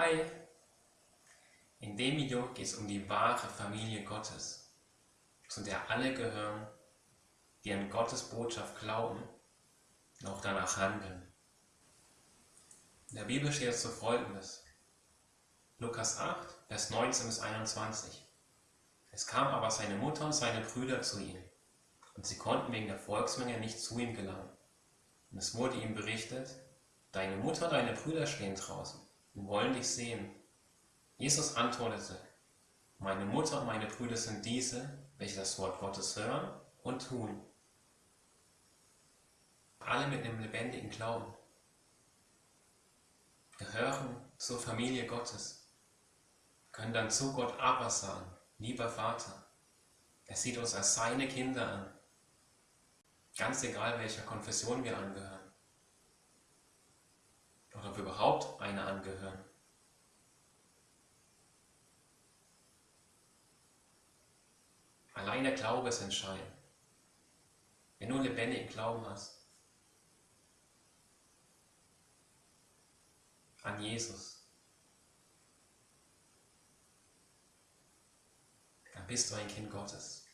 Hi! In dem Video geht es um die wahre Familie Gottes, zu der alle gehören, die an Gottes Botschaft glauben und auch danach handeln. In der Bibel steht es so folgendes. Lukas 8, Vers 19 bis 21. Es kam aber seine Mutter und seine Brüder zu ihm, und sie konnten wegen der Volksmenge nicht zu ihm gelangen. Und es wurde ihm berichtet, deine Mutter und deine Brüder stehen draußen wollen dich sehen. Jesus antwortete, meine Mutter und meine Brüder sind diese, welche das Wort Gottes hören und tun. Alle mit einem lebendigen Glauben gehören zur Familie Gottes, können dann zu Gott aber sagen, lieber Vater. Er sieht uns als seine Kinder an, ganz egal welcher Konfession wir angehören überhaupt eine angehören. Allein der Glaube ist entscheidend. Wenn du einen lebendigen Glauben hast an Jesus, dann bist du ein Kind Gottes.